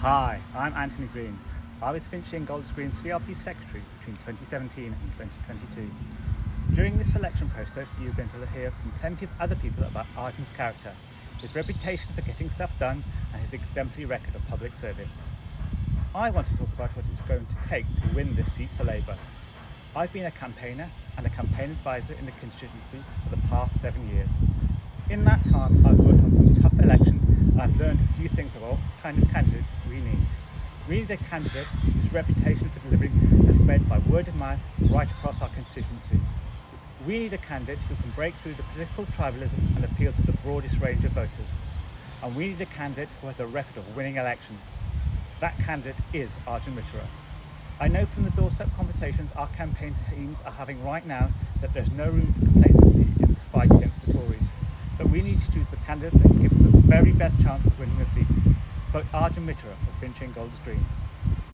Hi, I'm Anthony Green. I was Finchley and Green CLP Secretary between 2017 and 2022. During this selection process, you're going to hear from plenty of other people about Arjun's character, his reputation for getting stuff done, and his exemplary record of public service. I want to talk about what it's going to take to win this seat for Labour. I've been a campaigner and a campaign advisor in the constituency for the past seven years. In that time, I've worked on some tough elections and I've learned a few things about kind of candidate we need. We need a candidate whose reputation for delivering has spread by word of mouth right across our constituency. We need a candidate who can break through the political tribalism and appeal to the broadest range of voters. And we need a candidate who has a record of winning elections. That candidate is Arjun Mitra. I know from the doorstep conversations our campaign teams are having right now that there's no room for complacency in this fight against the Tories. But we need to choose the candidate that gives the very best chance of winning the seat for Arjun Mitra for Finchley and Golders Green.